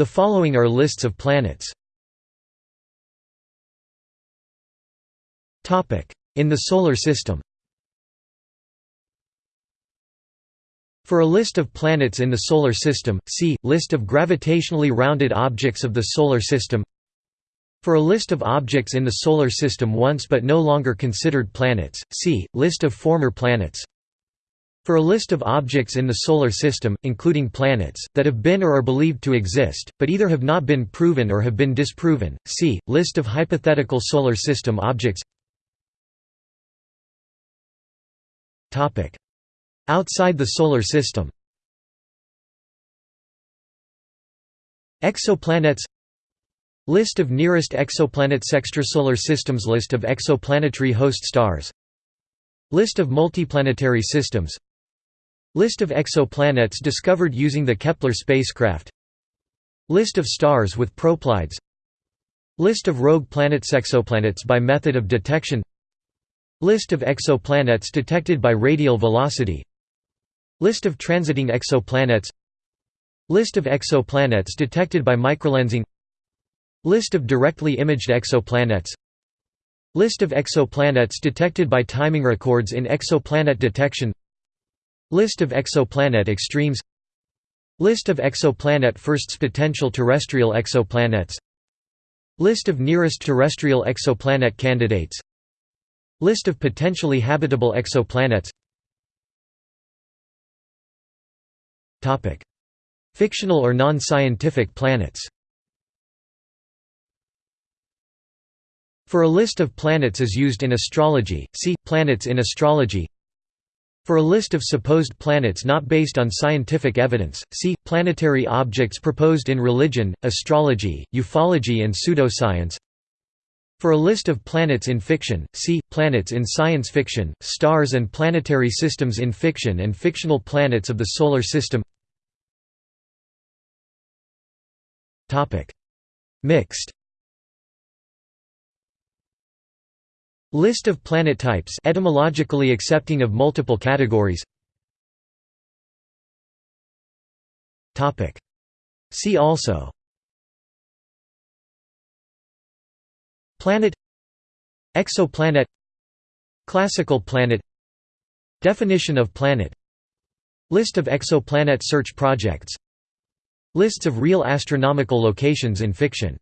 The following are lists of planets. In the Solar System. For a list of planets in the Solar System, see, List of gravitationally rounded objects of the Solar System. For a list of objects in the Solar System once but no longer considered planets, see, List of former planets For a list of objects in the Solar System, including planets, that have been or are believed to exist, but either have not been proven or have been disproven, see, List of hypothetical Solar System objects. Outside the Solar System. Exoplanets. List of nearest exoplanets. Extrasolar systems. List of exoplanetary host stars. List of multiplanetary systems List of exoplanets discovered using the Kepler spacecraft. List of stars with proplyds List of rogue planets Exoplanets by method of detection. List of exoplanets detected by radial velocity. List of transiting exoplanets. List of exoplanets detected by microlensing. List of directly imaged exoplanets. List of exoplanets detected by timing records in exoplanet detection List of exoplanet extremes List of exoplanet firsts potential terrestrial exoplanets List of nearest terrestrial exoplanet candidates List of potentially habitable exoplanets Fictional or non-scientific planets For a list of planets as used in astrology, see, Planets in astrology For a list of supposed planets not based on scientific evidence, see, Planetary objects proposed in religion, astrology, ufology and pseudoscience. For a list of planets in fiction, see, Planets in science fiction, stars and planetary systems in fiction and fictional planets of the Solar System. Mixed List of planet types etymologically accepting of multiple categories. See also. Planet. Exoplanet. Classical planet. Definition of planet. List of exoplanet search projects. Lists of real astronomical locations in fiction